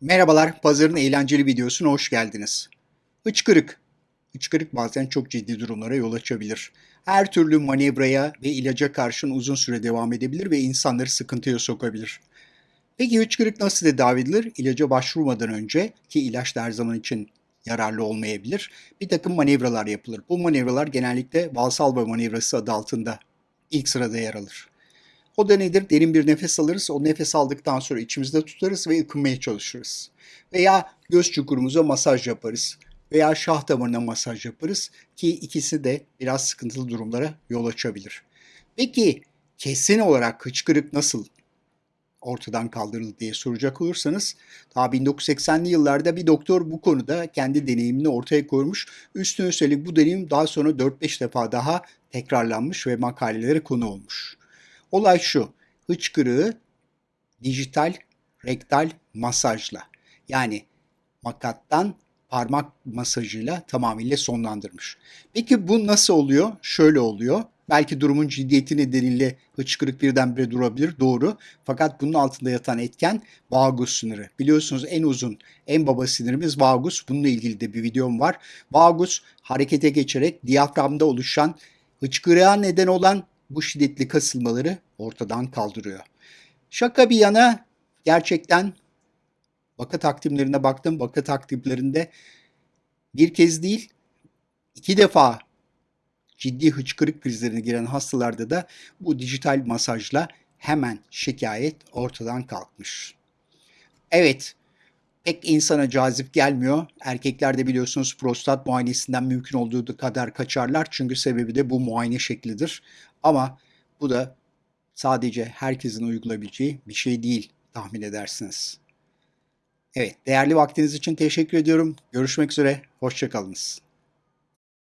Merhabalar, pazarın eğlenceli videosuna hoş geldiniz. Hıçkırık. Hıçkırık bazen çok ciddi durumlara yol açabilir. Her türlü manevraya ve ilaca karşın uzun süre devam edebilir ve insanları sıkıntıya sokabilir. Peki hıçkırık nasıl tedavi edilir? İlaca başvurmadan önce ki ilaç da her zaman için yararlı olmayabilir. Bir takım manevralar yapılır. Bu manevralar genellikle Valsalva manevrası adı altında ilk sırada yer alır. O da nedir? Derin bir nefes alırız. O nefes aldıktan sonra içimizde tutarız ve ıkınmaya çalışırız. Veya göz çukurumuza masaj yaparız. Veya şah damarına masaj yaparız ki ikisi de biraz sıkıntılı durumlara yol açabilir. Peki kesin olarak hıçkırık nasıl ortadan kaldırıldı diye soracak olursanız daha 1980'li yıllarda bir doktor bu konuda kendi deneyimini ortaya koymuş. Üstüne üstelik bu deneyim daha sonra 4-5 defa daha tekrarlanmış ve makalelere konu olmuş. Olay şu, hıçkırığı dijital rektal masajla yani makattan parmak masajıyla tamamıyla sonlandırmış. Peki bu nasıl oluyor? Şöyle oluyor. Belki durumun ciddiyeti nedeniyle hıçkırık birdenbire durabilir, doğru. Fakat bunun altında yatan etken vagus sınırı. Biliyorsunuz en uzun, en baba sinirimiz vagus. Bununla ilgili de bir videom var. Vagus harekete geçerek diyaframda oluşan hıçkırığa neden olan bu şiddetli kasılmaları ortadan kaldırıyor. Şaka bir yana gerçekten vaka takvimlerine baktım. Vaka takvimlerinde bir kez değil iki defa ciddi hıçkırık krizlerine giren hastalarda da bu dijital masajla hemen şikayet ortadan kalkmış. Evet, pek insana cazip gelmiyor. Erkeklerde biliyorsunuz prostat muayenesinden mümkün olduğu kadar kaçarlar. Çünkü sebebi de bu muayene şeklidir. Ama bu da sadece herkesin uygulayabileceği bir şey değil tahmin edersiniz. Evet, değerli vaktiniz için teşekkür ediyorum. Görüşmek üzere, hoşçakalınız.